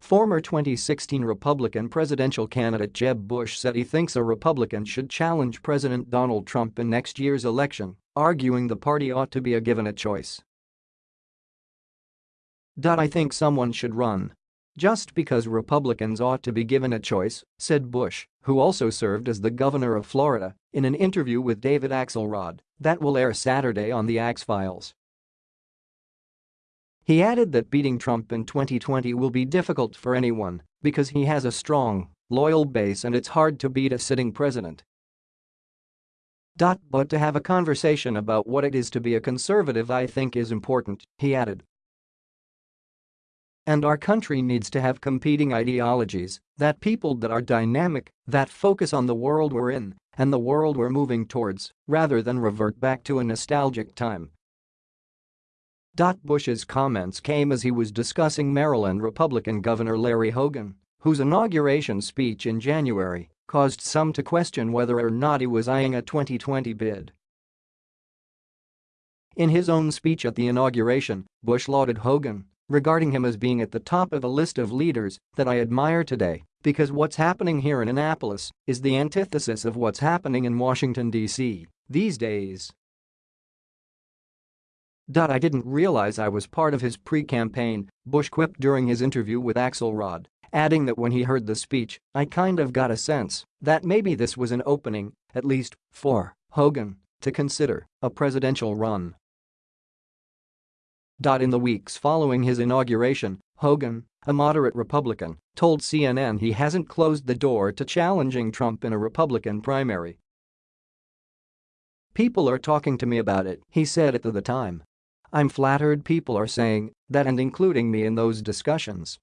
Former 2016 Republican presidential candidate Jeb Bush said he thinks a Republican should challenge President Donald Trump in next year's election, arguing the party ought to be a given a choice. I think someone should run. Just because Republicans ought to be given a choice, said Bush, who also served as the governor of Florida, in an interview with David Axelrod that will air Saturday on The Axe Files. He added that beating Trump in 2020 will be difficult for anyone because he has a strong, loyal base and it's hard to beat a sitting president. But to have a conversation about what it is to be a conservative I think is important, he added. And our country needs to have competing ideologies, that people that are dynamic, that focus on the world we're in and the world we're moving towards, rather than revert back to a nostalgic time Bush's comments came as he was discussing Maryland Republican Governor Larry Hogan, whose inauguration speech in January caused some to question whether or not he was eyeing a 2020 bid. In his own speech at the inauguration, Bush lauded Hogan, regarding him as being at the top of a list of leaders that I admire today because what's happening here in Annapolis is the antithesis of what's happening in Washington, D.C. these days. I didn't realize I was part of his pre-campaign, Bush quipped during his interview with Axelrod, adding that when he heard the speech, I kind of got a sense that maybe this was an opening, at least, for Hogan to consider a presidential run. In the weeks following his inauguration, Hogan, a moderate Republican, told CNN he hasn't closed the door to challenging Trump in a Republican primary. People are talking to me about it, he said at the time. I'm flattered people are saying that and including me in those discussions.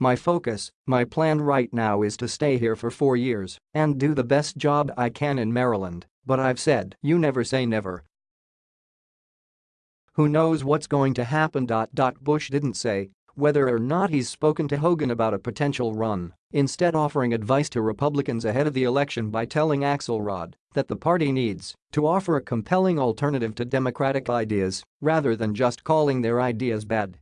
My focus, my plan right now is to stay here for four years and do the best job I can in Maryland, but I've said you never say never. Who knows what's going to happen. Bush didn't say whether or not he's spoken to Hogan about a potential run, instead offering advice to Republicans ahead of the election by telling Axelrod that the party needs to offer a compelling alternative to Democratic ideas rather than just calling their ideas bad.